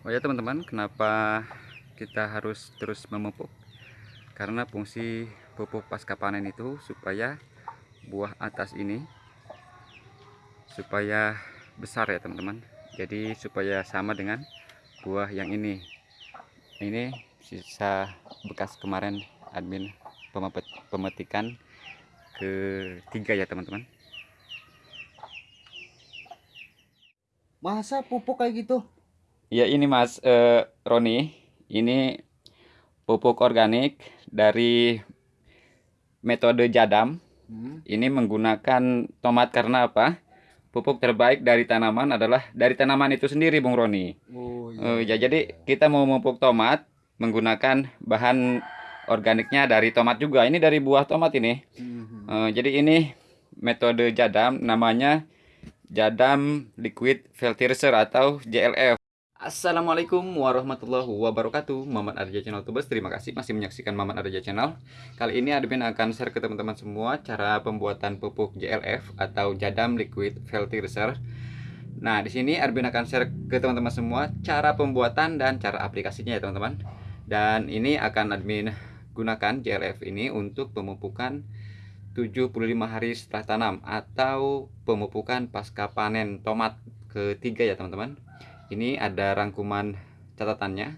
Oh ya teman-teman, kenapa kita harus terus memupuk? Karena fungsi pupuk pasca panen itu supaya buah atas ini supaya besar ya teman-teman. Jadi supaya sama dengan buah yang ini. Ini sisa bekas kemarin admin pemetikan ketiga ya teman-teman. Masa pupuk kayak gitu? Ya ini Mas eh, Roni, ini pupuk organik dari metode jadam. Hmm. Ini menggunakan tomat karena apa? Pupuk terbaik dari tanaman adalah dari tanaman itu sendiri, Bung Roni. Oh Eh, ya, jadi kita mau memupuk tomat menggunakan bahan organiknya dari tomat juga. Ini dari buah tomat ini. Mhm. Eh, jadi ini metode jadam namanya jadam liquid fertilizer atau JLF. Assalamualaikum warahmatullahi wabarakatuh. Mamat Arja Channel Tubers Terima kasih masih menyaksikan Mamat Arja Channel. Kali ini admin akan share ke teman-teman semua Cara pembuatan pupuk JLF Atau Jadam Liquid Fertilizer. Nah di sini admin akan share ke teman-teman semua Cara pembuatan dan cara aplikasinya ya teman-teman. Dan ini akan admin gunakan JLF ini untuk pemupukan 75 hari setelah tanam Atau pemupukan pasca panen tomat ketiga ya teman-teman ini ada rangkuman catatannya.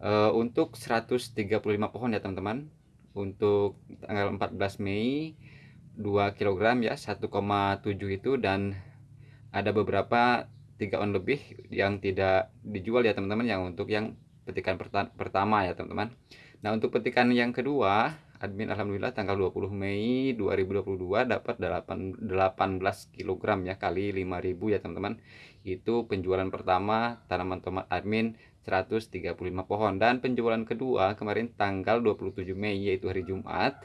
Uh, untuk 135 pohon ya teman-teman. Untuk tanggal 14 Mei 2 kg ya 1,7 itu. Dan ada beberapa 3 on lebih yang tidak dijual ya teman-teman yang untuk yang petikan pertama ya teman-teman. Nah untuk petikan yang kedua admin alhamdulillah tanggal 20 Mei 2022 dapat 8, 18 kg ya kali 5000 ya teman-teman. Itu penjualan pertama tanaman tomat admin 135 pohon. Dan penjualan kedua kemarin tanggal 27 Mei yaitu hari Jumat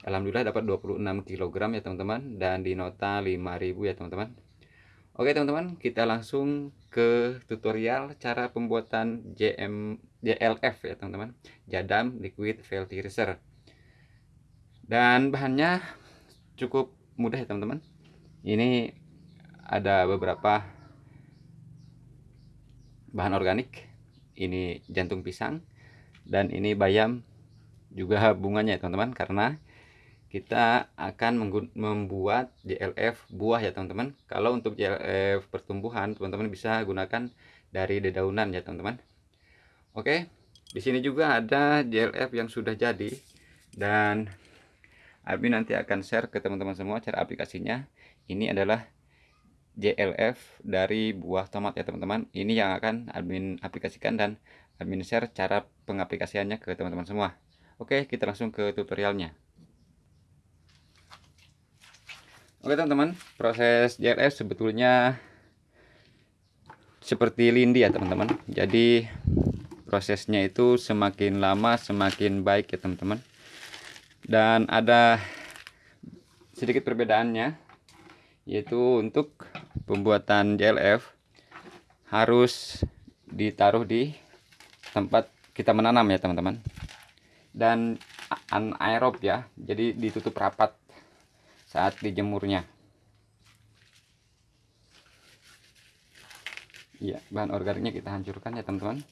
Alhamdulillah dapat 26 kg ya teman-teman. Dan di nota 5000 ya teman-teman. Oke teman-teman kita langsung ke tutorial cara pembuatan JM JLF ya teman-teman. Jadam Liquid Fertilizer dan bahannya cukup mudah ya teman-teman. Ini ada beberapa bahan organik. Ini jantung pisang dan ini bayam juga bunganya ya teman-teman karena kita akan membuat JLF buah ya teman-teman. Kalau untuk JLF pertumbuhan teman-teman bisa gunakan dari dedaunan ya teman-teman. Oke di sini juga ada JLF yang sudah jadi dan Abi nanti akan share ke teman-teman semua cara aplikasinya. Ini adalah JLF dari buah tomat ya teman-teman. Ini yang akan admin aplikasikan dan admin share cara pengaplikasiannya ke teman-teman semua. Oke kita langsung ke tutorialnya. Oke teman-teman. Proses JLF sebetulnya seperti lindi ya teman-teman. Jadi prosesnya itu semakin lama semakin baik ya teman-teman dan ada sedikit perbedaannya yaitu untuk pembuatan JLF harus ditaruh di tempat kita menanam ya teman-teman. Dan anaerob ya jadi ditutup rapat saat dijemurnya. Ya bahan organiknya kita hancurkan ya teman-teman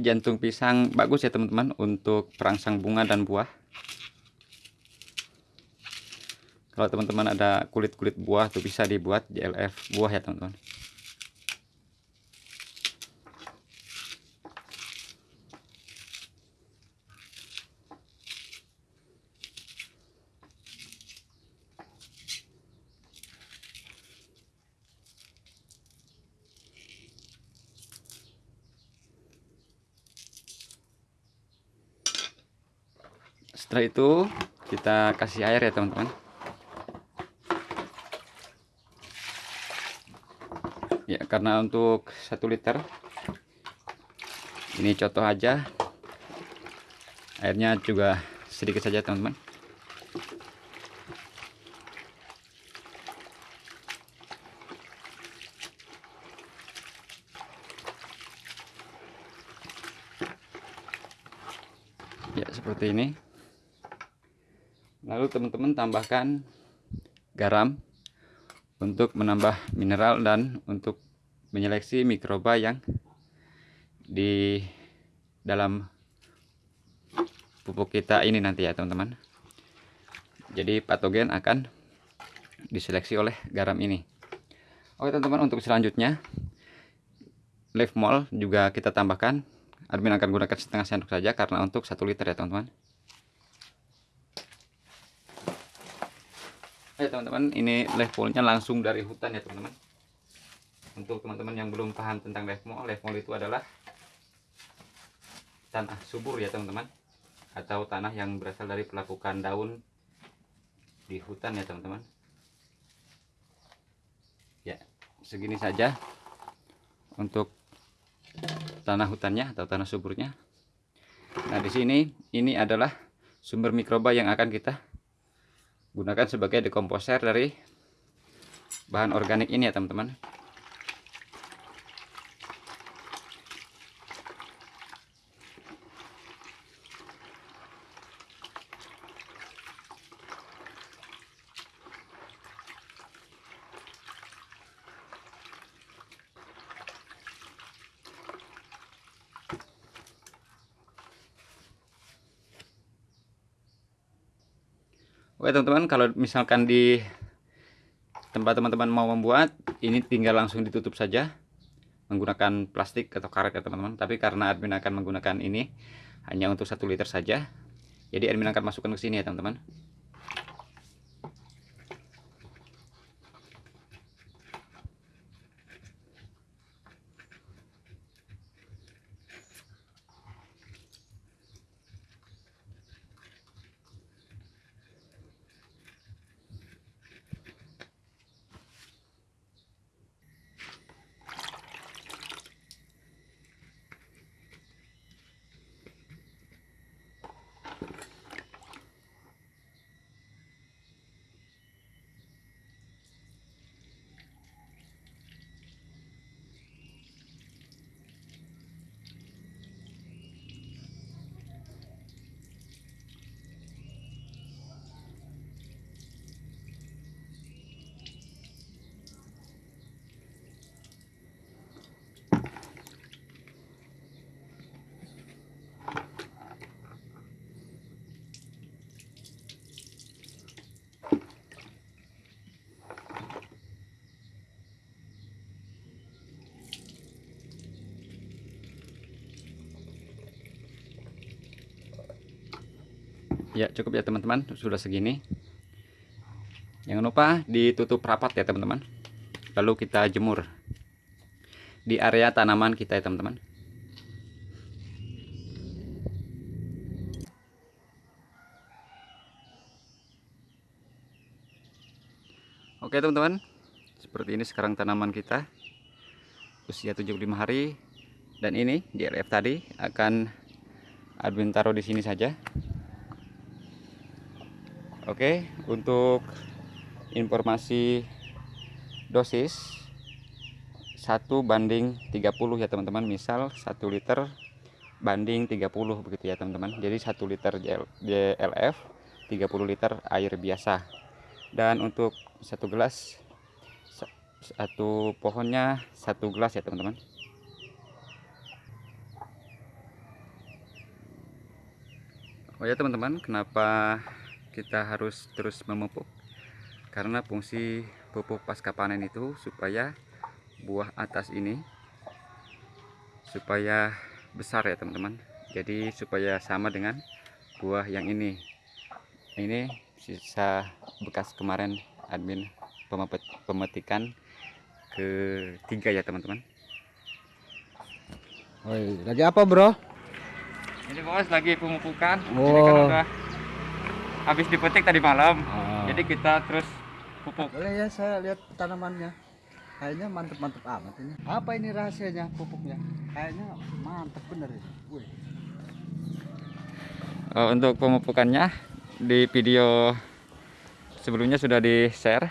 jantung pisang. Bagus ya teman-teman untuk perangsang bunga dan buah. Kalau teman-teman ada kulit-kulit buah tuh bisa dibuat JLF buah ya teman-teman setelah itu kita kasih air ya teman-teman. Ya karena untuk satu liter ini contoh aja. Airnya juga sedikit saja teman-teman. Ya seperti ini lalu teman-teman tambahkan garam untuk menambah mineral dan untuk menyeleksi mikroba yang di dalam pupuk kita ini nanti ya teman-teman. Jadi patogen akan diseleksi oleh garam ini. Oke teman-teman untuk selanjutnya live mall juga kita tambahkan. Admin akan gunakan setengah sendok saja karena untuk satu liter ya teman-teman Oke teman-teman ini live langsung dari hutan ya teman-teman. Untuk teman-teman yang belum paham tentang live mall itu adalah tanah subur ya teman-teman. Atau tanah yang berasal dari pelapukan daun di hutan ya teman-teman. Ya segini saja untuk tanah hutannya atau tanah suburnya. Nah di sini ini adalah sumber mikroba yang akan kita gunakan sebagai dekomposer dari bahan organik ini ya teman-teman Oke teman-teman kalau misalkan di tempat teman-teman mau membuat ini tinggal langsung ditutup saja menggunakan plastik atau karet ya teman-teman. Tapi karena admin akan menggunakan ini hanya untuk satu liter saja. Jadi admin akan masukkan ke sini ya teman-teman ya cukup ya teman-teman. Sudah segini. Jangan lupa ditutup rapat ya teman-teman. Lalu kita jemur di area tanaman kita ya teman-teman. Oke teman-teman. Seperti ini sekarang tanaman kita. Usia 75 hari. Dan ini DLF tadi akan admin taruh di sini saja Oke, untuk informasi dosis 1 banding 30 ya teman-teman. Misal 1 liter banding 30 begitu ya teman-teman. Jadi 1 liter JLF 30 liter air biasa. Dan untuk satu gelas satu pohonnya satu gelas ya teman-teman. Oh ya teman-teman, kenapa kita harus terus memupuk karena fungsi pupuk pasca panen itu supaya buah atas ini supaya besar ya teman-teman jadi supaya sama dengan buah yang ini ini sisa bekas kemarin admin pemetikan ketiga ya teman-teman lagi apa bro? Ini bos lagi pemupukan. Oh. Ini kan udah habis dipetik tadi malam Ah. jadi kita terus pupuk Boleh ya saya lihat tanamannya. Kayaknya mantep-mantep amat ini. Apa ini rahasianya pupuknya? Kayaknya mantep bener ini. Wih. Eh, untuk pemupukannya di video sebelumnya sudah di share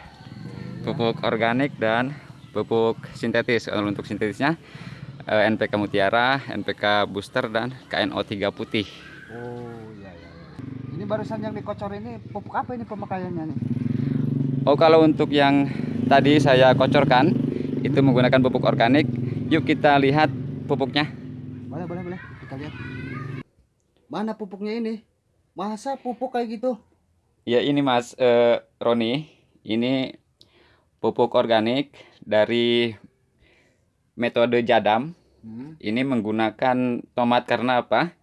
pupuk organik dan pupuk sintetis kalau untuk sintetisnya eh, NPK Mutiara, NPK Booster dan KNO3 putih Oh iya iya. Barusan yang dikocor ini pupuk apa ini pemakaiannya nih? Oh kalau untuk yang tadi saya kocorkan itu menggunakan pupuk organik. Yuk kita lihat pupuknya. Boleh, boleh, boleh. Kita lihat. Mana pupuknya ini? Masa pupuk kayak gitu? Ya ini Mas eh, Roni, ini pupuk organik dari metode Jadam. Hmm. Ini menggunakan tomat karena apa?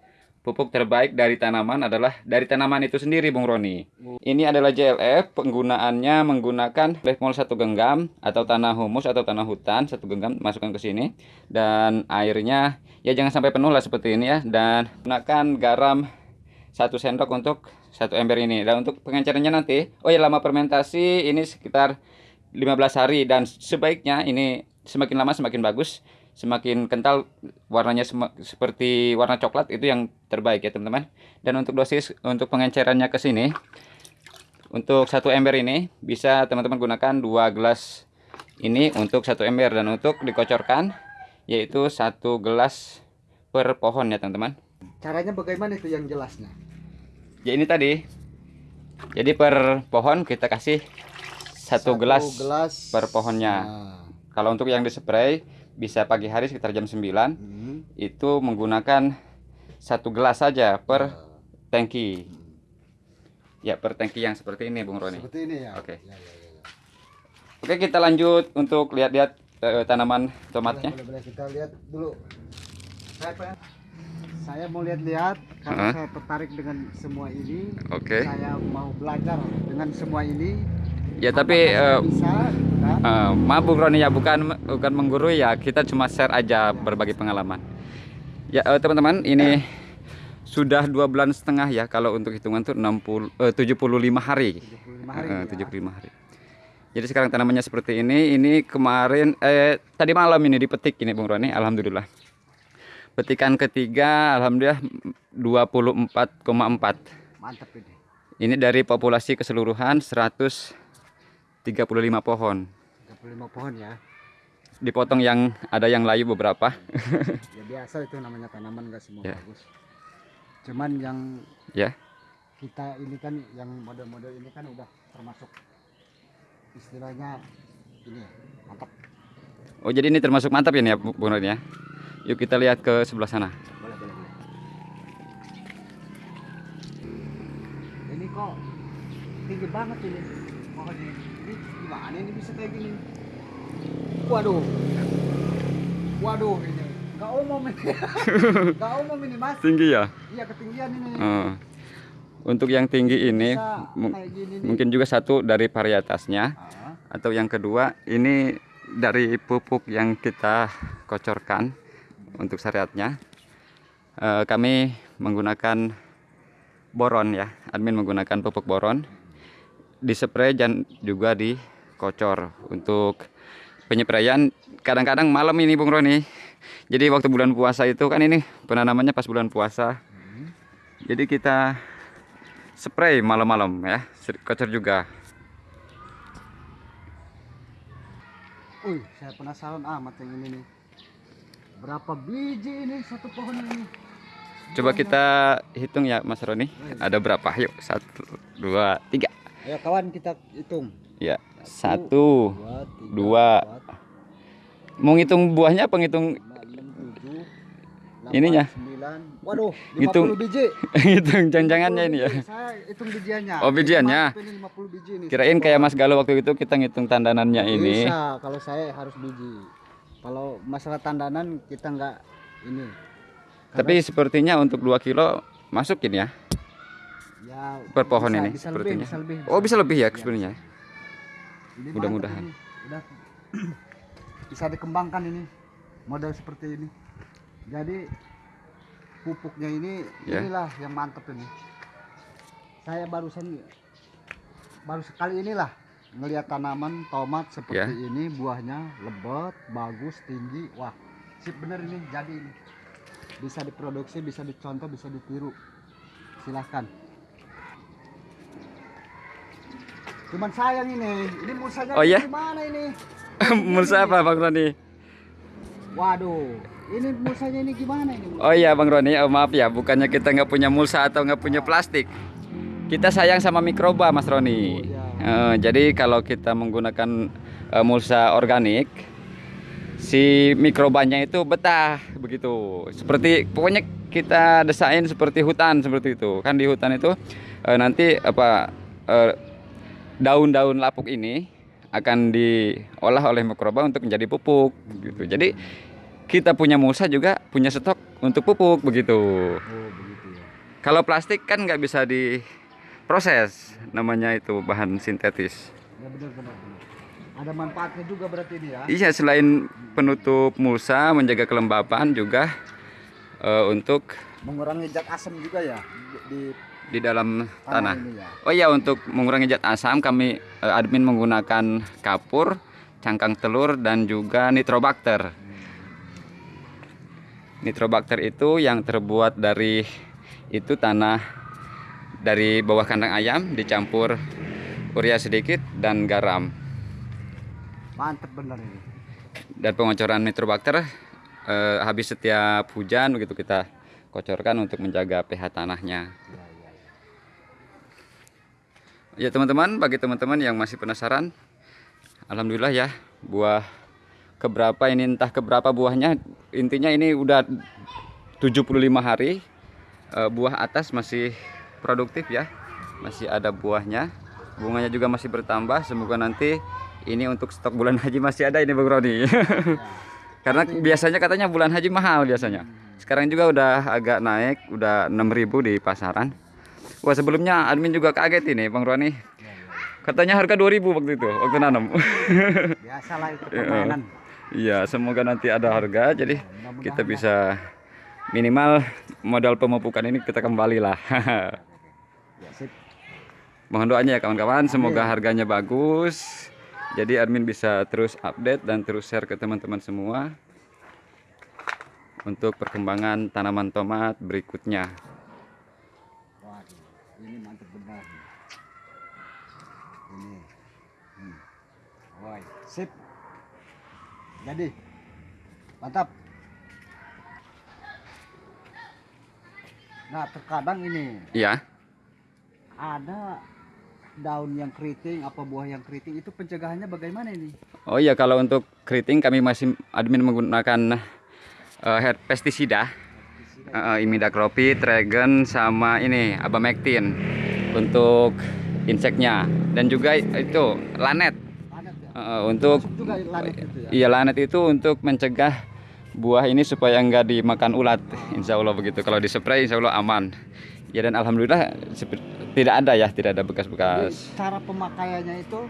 Pupuk terbaik dari tanaman adalah dari tanaman itu sendiri, Bung Roni. Ini adalah JLF, penggunaannya menggunakan lekmol satu genggam atau tanah humus atau tanah hutan satu genggam masukkan ke sini. Dan airnya ya jangan sampai penuh lah seperti ini ya. Dan gunakan garam satu sendok untuk satu ember ini. Dan untuk pengencerannya nanti oh ya lama fermentasi ini sekitar 15 hari. Dan sebaiknya ini semakin lama semakin bagus semakin kental warnanya sema- seperti warna coklat itu yang terbaik ya teman-teman dan untuk dosis untuk pengencerannya ke sini untuk satu ember ini bisa teman-teman gunakan dua gelas ini untuk satu ember dan untuk dikocorkan yaitu satu gelas per pohon ya teman-teman Caranya bagaimana itu yang jelasnya? ya ini tadi jadi per pohon kita kasih satu, gelas, gelas per pohonnya. Nah. kalau untuk yang dispray bisa pagi hari sekitar jam 9 Hmm. itu menggunakan satu gelas saja per tangki ya per tangki yang seperti ini Bung Roni Seperti ini ya. Oke. Ya, ya, ya, ya. oke kita lanjut untuk lihat-lihat eh, tanaman tomatnya Boleh, boleh, boleh. kita lihat dulu. Saya pengen- saya mau lihat-lihat karena Hah? saya tertarik dengan semua ini. oke Saya mau belajar dengan semua ini. Ya tapi bisa kan? eh, maaf Bung Roni ya bukan bukan menggurui ya kita cuma share aja berbagi pengalaman ya eh, teman-teman ini sudah dua bulan setengah ya kalau untuk hitungan tuh 60 eh, 75 hari 75 hari. Ya. 75 hari. Jadi sekarang tanamannya seperti ini. Ini kemarin eh tadi malam ini dipetik ini Bung Roni, alhamdulillah. Petikan ketiga alhamdulillah 24,4. Mantap ini. Ini dari populasi keseluruhan 135 pohon. 35 pohon ya. Dipotong yang ada yang layu beberapa. Ya biasa itu namanya tanaman gak semua Ya. bagus. Cuman yang Ya. kita ini kan yang model-model ini kan udah termasuk istilahnya ini mantap. Oh jadi ini termasuk mantap ini ya Bu- ya. Yuk kita lihat ke sebelah sana. Boleh, boleh, boleh. Ini kok tinggi banget ini. Ini gimana ini bisa kayak gini? Waduh. Waduh ini. Gak umum ini. Gak umum ini mas. Tinggi ya. Iya ketinggian ini. Eh, untuk yang tinggi ini gini mungkin juga satu dari varietasnya. Ah, atau yang kedua ini dari pupuk yang kita kocorkan untuk syariatnya Eh, kami menggunakan boron ya admin menggunakan pupuk boron dispray dan juga dikocor untuk penyepraian kadang-kadang malam ini Bung Roni jadi waktu bulan puasa itu kan ini penanamannya pas bulan puasa jadi kita spray malam-malam ya kocor juga Wih, saya penasaran amat yang ini nih. Berapa biji ini satu pohon ini? Coba kita hitung ya Mas Roni. Ada berapa? Yuk, satu, dua, tiga. Ayo kawan kita hitung. Ya, satu. Dua, tiga, Dua. empat, Mau ngitung buahnya apa ngitung lima, enam, tujuh, delapan, Ininya? sembilan. Waduh, Hitung. 50 biji. ngitung janjangannya 50 ini ya? Saya hitung bijiannya. Oh, bijiannya. Mantap Ini 50 biji nih. Kirain kayak. Mas Galuh waktu itu kita ngitung tandanannya ini. Bisa, kalau saya harus biji. Kalau masalah tandanan kita nggak ini. Tapi sepertinya untuk 2 kilo masukin ya ya per pohon bisa- ini bisa sepertinya. Lebih, bisa lebih, Oh, bisa lebih ya Iya. sebenarnya. Mudah-mudahan. bisa dikembangkan ini model seperti ini. Jadi pupuknya ini Ya. inilah yang mantap ini. Saya barusan baru sekali inilah ngelihat tanaman tomat seperti Ya. ini buahnya lebat, bagus, tinggi. Wah, sip bener ini jadi ini. Bisa diproduksi, bisa dicontoh, bisa ditiru. Silahkan. Cuman sayang ini, ini musanya Oh, iya? gimana ini? Mulsa apa Bang Roni? Waduh, ini musanya ini gimana ini? Oh iya Bang Roni, oh, maaf ya, bukannya kita nggak punya mulsa atau nggak punya plastik. kita sayang sama mikroba Mas Roni. Oh, iya. Eh, jadi kalau kita menggunakan eh, mulsa organik, si mikrobanya itu betah begitu. Seperti pokoknya kita desain seperti hutan seperti itu. Kan di hutan itu eh, nanti apa eh, daun-daun lapuk ini akan diolah oleh mikroba untuk menjadi pupuk gitu. Jadi kita punya mulsa juga punya stok untuk pupuk begitu. Oh, begitu ya. Kalau plastik kan nggak bisa diproses, namanya itu bahan sintetis. Ya benar benar benar. Ada manfaatnya juga berarti ini ya. Iya, selain penutup mulsa, menjaga kelembapan juga eh, untuk Mengurangi zat asam juga ya di, di di dalam tanah, tanah. ya. Oh iya, untuk mengurangi zat asam kami eh, admin menggunakan kapur, cangkang telur dan juga nitrobakter. Nitrobakter itu yang terbuat dari itu tanah dari bawah kandang ayam dicampur urea sedikit dan garam. Mantep bener ini. dan pengocoran nitrobakter eh, habis setiap hujan begitu kita kocorkan untuk menjaga pH tanahnya. Ya, ya, teman-teman, bagi teman-teman yang masih penasaran, alhamdulillah ya buah keberapa ini entah keberapa buahnya, intinya ini udah 75 hari eh, buah atas masih produktif ya, masih ada buahnya, bunganya juga masih bertambah. Semoga nanti ini untuk stok bulan haji masih ada ini Bang Roni. Karena biasanya katanya bulan haji mahal biasanya. Sekarang juga udah agak naik, udah 6000 di pasaran. Wah sebelumnya admin juga kaget ini Bang Roni. Katanya harga 2000 waktu itu, waktu nanam. Biasalah itu permainan. Iya, semoga nanti ada harga jadi Mudah-mudahan kita bisa minimal modal pemupukan ini kita kembali lah. Ya, sip. Mohon doanya ya kawan-kawan, semoga harganya bagus. Jadi admin bisa terus update dan terus share ke teman-teman semua untuk perkembangan tanaman tomat berikutnya. Ini mantep benar. Ini. Hmm. Woi, sip. Jadi. Mantap. Nah, terkadang ini Iya. ada daun yang keriting, apa buah yang keriting itu pencegahannya bagaimana ini? Oh iya kalau untuk keriting kami masih admin menggunakan head pestisida uh, imidacloprid, Tragon sama ini abamectin untuk inseknya. Dan juga itu lanet. Lanet ya? Eh, untuk juga lanet itu ya? iya lanet itu untuk mencegah buah ini supaya enggak dimakan ulat. Insya Allah begitu. Kalau dispray insya Allah aman. Ya dan alhamdulillah tidak ada ya tidak ada bekas-bekas. Cara pemakaiannya itu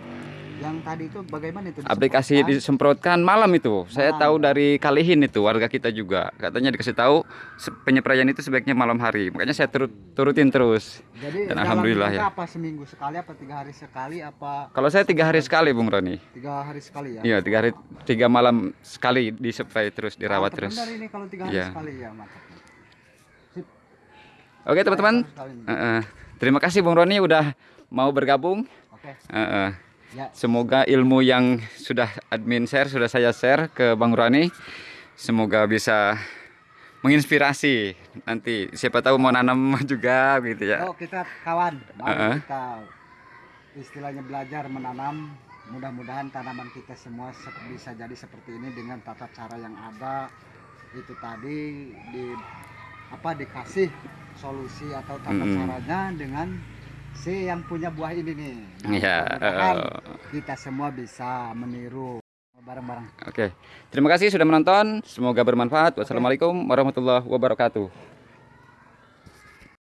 yang tadi itu bagaimana itu? aplikasi Disemprotkan? malam itu saya Malam. tahu dari Kalihin itu warga kita juga katanya dikasih tahu penyepraian itu sebaiknya malam hari makanya saya turut turutin terus Jadi Dan alhamdulillah ya. apa seminggu sekali apa tiga hari sekali apa kalau saya tiga hari sekali Bung Roni tiga hari sekali ya? iya tiga hari tiga malam sekali dispray terus dirawat Mantap terus ini kalau tiga hari Iya. sekali ya mantap. Oke teman-teman. Eh, eh. terima kasih Bung Roni udah mau bergabung Oke. Eh, eh. Ya. Semoga ilmu yang sudah admin share, sudah saya share ke Bang Rani, semoga bisa menginspirasi nanti. Siapa tahu mau nanam juga gitu ya. Oh kita kawan, mari Heeh. kita istilahnya belajar menanam. Mudah-mudahan tanaman kita semua bisa jadi seperti ini dengan tata cara yang ada. Itu tadi di apa dikasih solusi atau tata Mm-mm. caranya dengan si yang punya buah ini nih. Nah, Iya, eh. kita semua bisa meniru bareng-bareng. Oke. Terima kasih sudah menonton. Semoga bermanfaat. Wassalamualaikum warahmatullahi wabarakatuh.